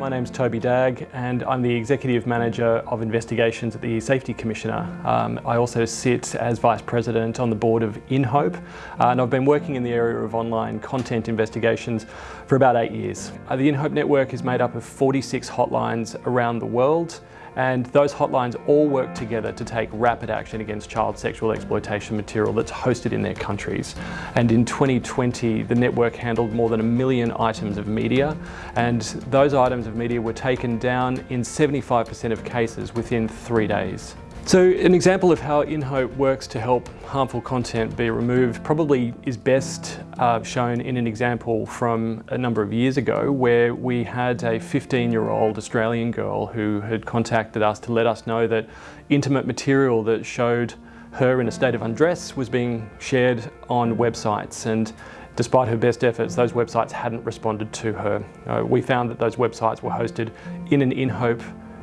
My name's Toby Dagg and I'm the Executive Manager of Investigations at the eSafety Commissioner. Um, I also sit as Vice President on the board of InHope uh, and I've been working in the area of online content investigations for about eight years. Uh, the InHope network is made up of 46 hotlines around the world and those hotlines all work together to take rapid action against child sexual exploitation material that's hosted in their countries. And in 2020, the network handled more than a million items of media, and those items of media were taken down in 75% of cases within three days. So an example of how InHope works to help harmful content be removed probably is best uh, shown in an example from a number of years ago where we had a 15-year-old Australian girl who had contacted us to let us know that intimate material that showed her in a state of undress was being shared on websites and despite her best efforts those websites hadn't responded to her. Uh, we found that those websites were hosted in an InHope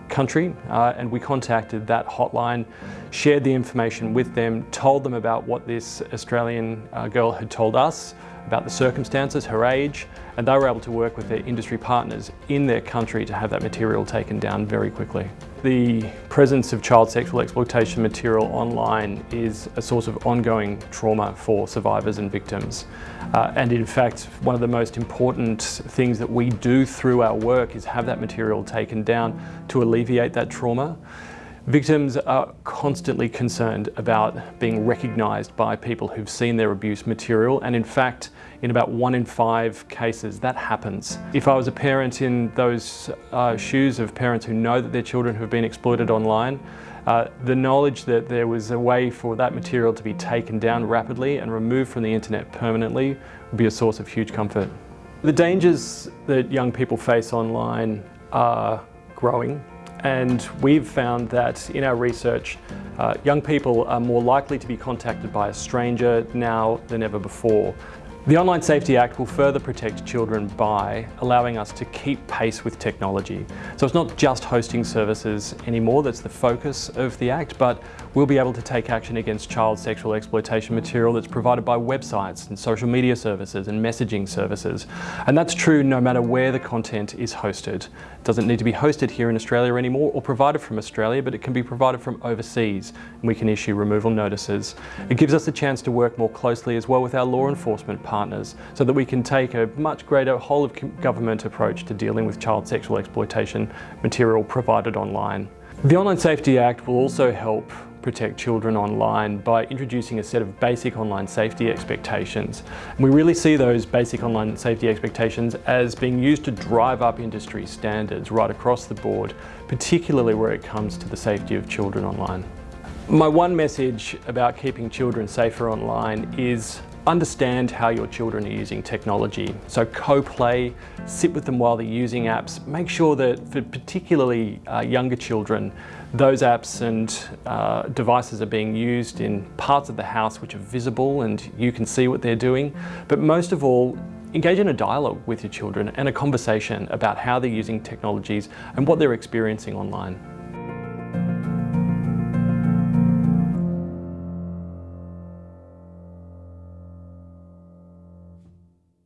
country uh, and we contacted that hotline, shared the information with them, told them about what this Australian uh, girl had told us, about the circumstances, her age, and they were able to work with their industry partners in their country to have that material taken down very quickly. The presence of child sexual exploitation material online is a source of ongoing trauma for survivors and victims. Uh, and in fact, one of the most important things that we do through our work is have that material taken down to alleviate that trauma. Victims are constantly concerned about being recognised by people who've seen their abuse material and in fact in about one in five cases that happens. If I was a parent in those uh, shoes of parents who know that their children have been exploited online, uh, the knowledge that there was a way for that material to be taken down rapidly and removed from the internet permanently would be a source of huge comfort. The dangers that young people face online are growing and we've found that in our research, uh, young people are more likely to be contacted by a stranger now than ever before. The Online Safety Act will further protect children by allowing us to keep pace with technology. So it's not just hosting services anymore that's the focus of the Act, but we'll be able to take action against child sexual exploitation material that's provided by websites and social media services and messaging services. And that's true no matter where the content is hosted. It doesn't need to be hosted here in Australia anymore or provided from Australia, but it can be provided from overseas and we can issue removal notices. It gives us a chance to work more closely as well with our law enforcement partners partners so that we can take a much greater whole of government approach to dealing with child sexual exploitation material provided online. The Online Safety Act will also help protect children online by introducing a set of basic online safety expectations. we really see those basic online safety expectations as being used to drive up industry standards right across the board, particularly where it comes to the safety of children online. My one message about keeping children safer online is Understand how your children are using technology. So co-play, sit with them while they're using apps. Make sure that for particularly uh, younger children, those apps and uh, devices are being used in parts of the house which are visible and you can see what they're doing. But most of all, engage in a dialogue with your children and a conversation about how they're using technologies and what they're experiencing online.